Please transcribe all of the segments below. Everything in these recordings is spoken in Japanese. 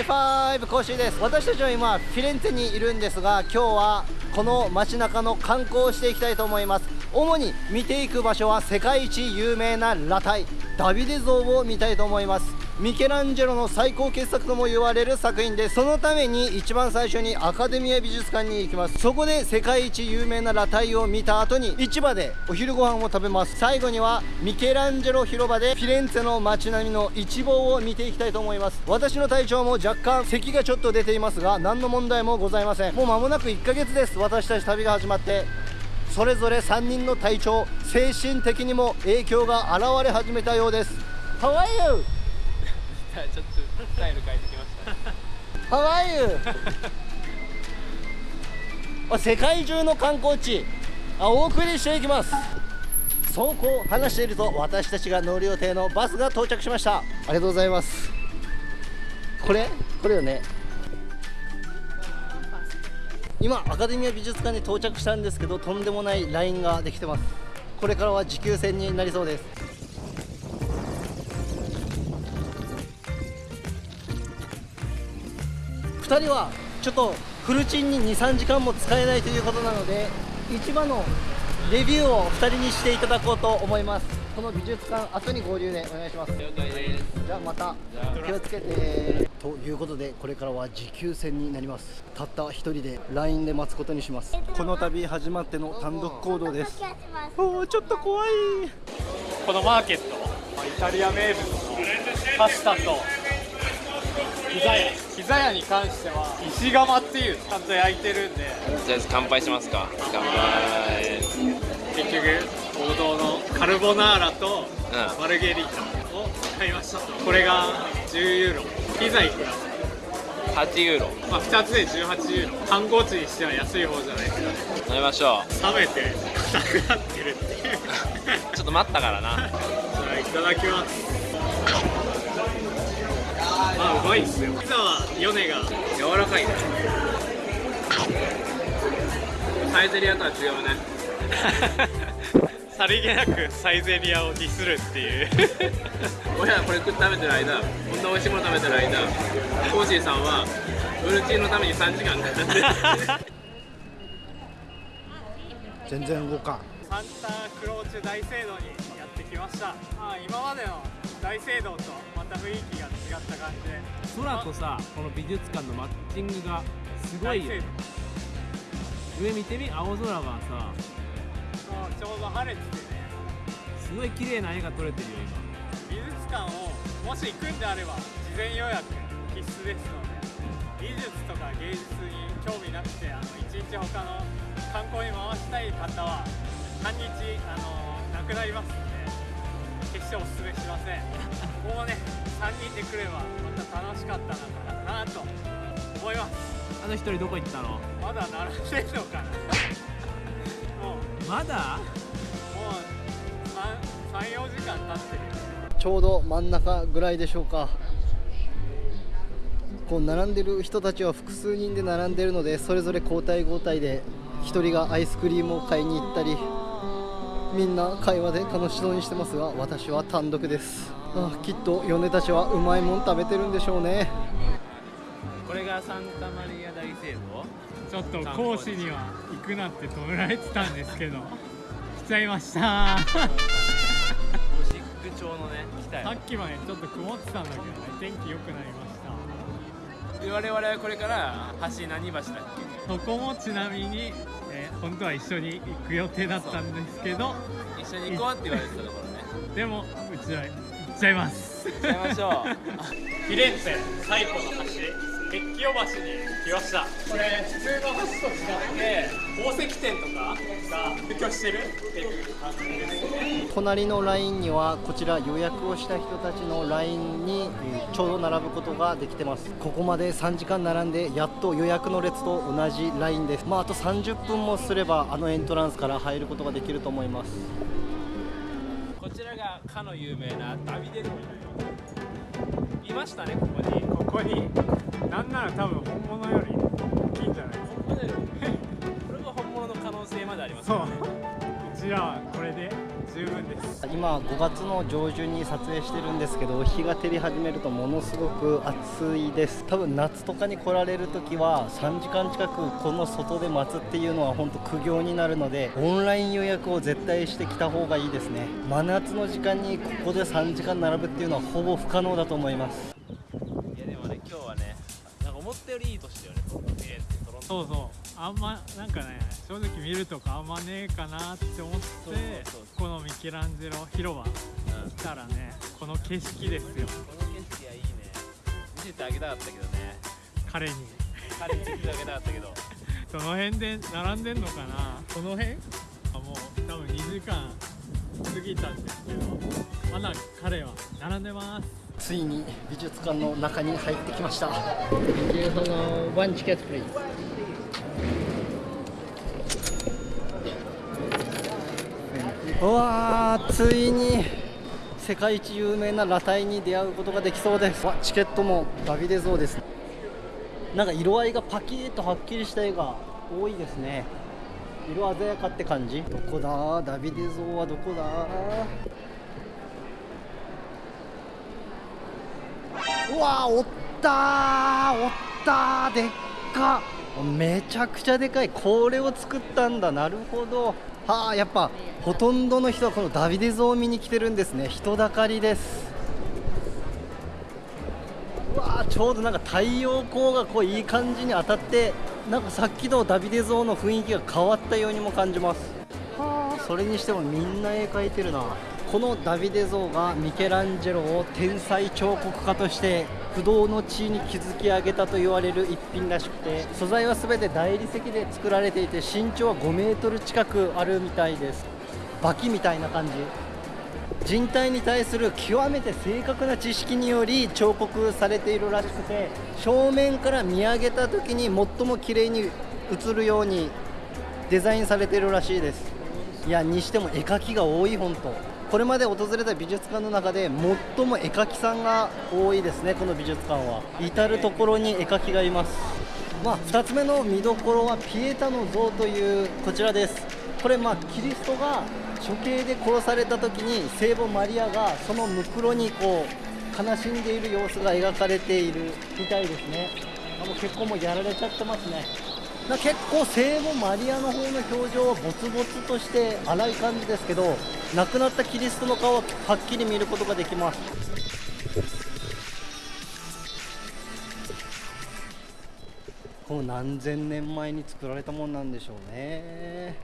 イファイブコーシーです。私たちは今フィレンツェにいるんですが今日はこの街中の観光をしていきたいと思います。主に見ていく場所は世界一有名な裸体ダビデ像を見たいと思います。ミケランジェロの最高傑作とも言われる作品ですそのために一番最初にアカデミア美術館に行きます。そこで世界一有名な裸体を見た後に市場でお昼ご飯を食べます。最後にはミケランジェロ広場でフィレンツェの街並みの一望を見ていきたいと思います。私の体調も若干咳がちょっと出ていますが何の問題もございません。もう間もなく1ヶ月です。私たち旅が始まってそれぞれ3人の体調精神的にも影響が現れ始めたようです。How are you? ちょっとスタイル変えてきました How are you? 世界中の観光地。あお送りしていきます。そうこう話していると私たちが乗る予定のバスが到着しました。ありがとうございます。これ？これよね。今アカデミア美術館に到着したんですけどとんでもないラインができてます。これからは持久戦になりそうです2人はちょっとフルチンに23時間も使えないということなので市場のレビューを2人にしていただこうと思います。この美術館後に合流でお願いします。了解ですじゃあまた気をつけて。ということでこれからは持久戦になります。たった1人で LINE で待つことにします。この度始まっての単独行動です。おおちょっと怖い。このマーケットイタリア名物のパスタとピザ屋ピザ屋に関しては石窯っていうちゃんと焼いてるんで。じゃあ乾杯しますか。乾杯。結局王道のカルボナーラとマルゲリータを買いました、これが10ユーロ。ピザいくら？8ユーロ。まあ2つで18ユーロ。観光地にしては安い方じゃないですか。飲みましょう。冷めて硬くなってるっていう。ちょっと待ったからな。じゃあいただきますあうまいっすよピザはヨネが柔らかいね。サイゼリアとは違うね。さりげなくサイゼリアをディスるっていう。俺らこれ食べてる間こんな美味しいもの食べてる間コーシーさんはブルチーのために3時間かかって全然動かん。サンタクローチュ大聖堂にやってきました、まあ、今までの大聖堂とまた雰囲気が違った感じで。空とさこの美術館のマッチングがすごいよ上見てみ青空がさ。ちょうど晴れててね。すごい綺麗な絵が撮れてるよ今。美術館をもし行くんであれば事前予約必須ですので美術とか芸術に興味なくてあの一日他の観光に回したい方は半日あのなくなります決しておすすめしません。ここもね3人で来ればまた楽しかったのかなと思います。あの一人どこ行ったの？まだ並んでるのかな。もう。まだ？もう34時間経ってる。ちょうど真ん中ぐらいでしょうか。こう並んでる人たちは複数人で並んでるのでそれぞれ交代交代で1人がアイスクリームを買いに行ったりみんな会話で楽しそうにしてますが私は単独です。あきっと米たちはうまいもん食べてるんでしょうね。これがサンタマリア大聖堂？ちょっと講師には行くなって止められてたんですけど。来ちゃいました。ゴシック調のね来たさっきまでちょっと曇ってたんだけどね。天気良くなりました我々はこれから橋何橋だっけ？そこもちなみに本当は一緒に行く予定だったんですけど一緒に行こうって言われてたところね。でもうちは行っちゃいます。行っちゃいましょう。フィレンツェ最古の橋鉄橋に来ました。これ普通の橋と違って宝石店とかが普及してるっていう感じですね。隣のラインにはこちら予約をした人たちのラインにちょうど並ぶことができてます。ここまで3時間並んでやっと予約の列と同じラインです。まああと30分もすればあのエントランスから入ることができると思います。こちらがかの有名なダビデロいましたねここにここになんなら多分本物より大きいんじゃない本物よりこれが本物の可能性までありますね。そううちらはこれで十分です。今5月の上旬に撮影してるんですけど日が照り始めるとものすごく暑いです。多分夏とかに来られる時は3時間近くこの外で待つっていうのは本当苦行になるのでオンライン予約を絶対してきた方がいいですね。真夏の時間にここで3時間並ぶっていうのはほぼ不可能だと思います。今日はねなんか思ったよりいい年だよね。トロントそうそう。あんまなんかね正直見るとかあんまねえかなって思ってそうそうそうこのミケランジェロ広場うん。来たらねこの景色ですよ。この景色はいいね。見せてあげたかったけどね。彼に。彼に見せてあげたかったけど。どの辺で並んでんのかな？この辺？あもう多分2時間過ぎたんですけどまだ彼は並んでますついに美術館の中に入ってきました。One ticket please うわーついに世界一有名な裸体に出会うことができそうです。わチケットもダビデ像です。なんか色合いがパキッとはっきりした絵が多いですね。色鮮やかって感じ。どこだダビデ像はどこだうわおったーおったーでっか。めちゃくちゃでかい。これを作ったんだ。なるほど。はあやっぱほとんどの人はこのダビデ像を見に来てるんですね。人だかりです。うわーちょうどなんか太陽光がこういい感じに当たってなんかさっきのダビデ像の雰囲気が変わったようにも感じます。はあそれにしてもみんな絵描いてるなこのダビデ像がミケランジェロを天才彫刻家として不動の地位に築き上げたと言われる一品らしくて素材は全て大理石で作られていて身長は5メートル近くあるみたいです。バキみたいな感じ。人体に対する極めて正確な知識により彫刻されているらしくて正面から見上げた時に最も綺麗に映るようにデザインされているらしいです。いやにしても絵描きが多い本当。これまで訪れた美術館の中で最も絵描きさんが多いですねこの美術館は。至る所に絵描きがいます。まあ2つ目の見どころはピエタの像というこちらです。これまあキリストが処刑で殺された時に聖母マリアがそのむくろにこう悲しんでいる様子が描かれているみたいですね。もう結構もうやられちゃってますね。な結構聖母マリアの方の表情はボツボツとして荒い感じですけど亡くなったキリストの顔ははっきり見ることができます。この何千年前に作られたもんなんでしょうね。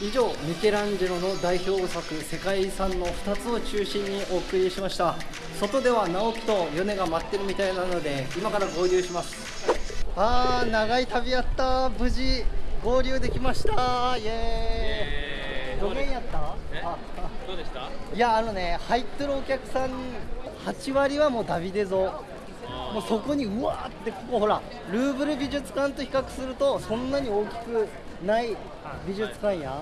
以上ミケランジェロの代表作世界遺産の2つを中心にお送りしました。外では直樹と米が待ってるみたいなので今から合流します。あー長い旅やった。無事合流できました。イエーイ。どげんやった？え？あ。あどうでした？いやあのね入ってるお客さん8割はもうダビデ像。もうそこにうわーってここほらルーブル美術館と比較するとそんなに大きくない美術館や。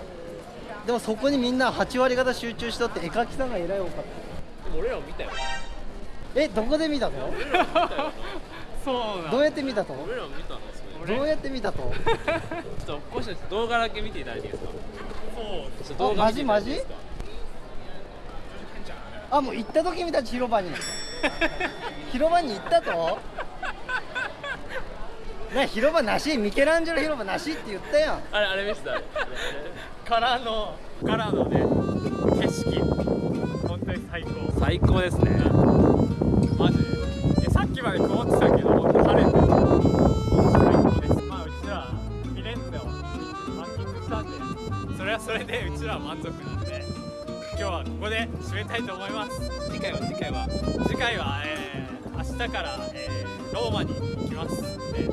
でもそこにみんな8割方集中しとって絵描きさんがえらい多かった。でも俺らも見たよ。えどこで見たの？そうだ。どうやって見たと？俺らも見たんですよどうやって見たと？ちょっとこうして動画だけ見ていただいていいですか？そう。ちょっと動画見ていただいていいですかあもう行った時見た広場に。広場に行ったと？ね広場なし？ミケランジェロ広場なしって言ったやん。あれあれ見せた？あれあれ。からのからのね景色。本当に最高。最高ですね。マジで。えさっきまで曇ってたけど締めたいと思います。次回は次回は。次回は、えー明日から、えーローマに行きます。ので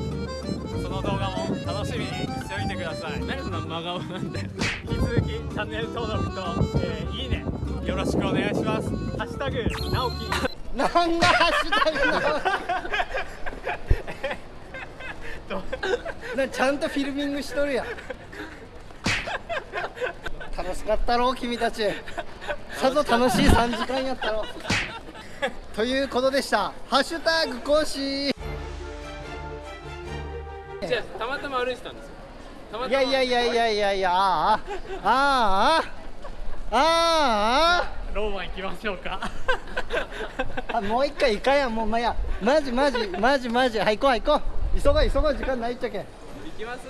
その動画も楽しみにしておいてください。何その真顔なんだよ。引き続きチャンネル登録と、えーいいねよろしくお願いします。ハッシュタグ直樹。なんだハッシュタグの？なちゃんとフィルミングしとるやん。楽しかったろ君たちさぞ楽しい3時間やったろ。ということでした。ハッシュタグ更新じゃあたまたま歩いてたんですよ。たまたまいやいやいやいやいやいや。あああああローマ行きましょうか。ーあもう一回行かんやんもうまや。マジマジマジマジ。はい行こうはい行こう。急ごう急ごう。時間ないっちゃけん。行きます？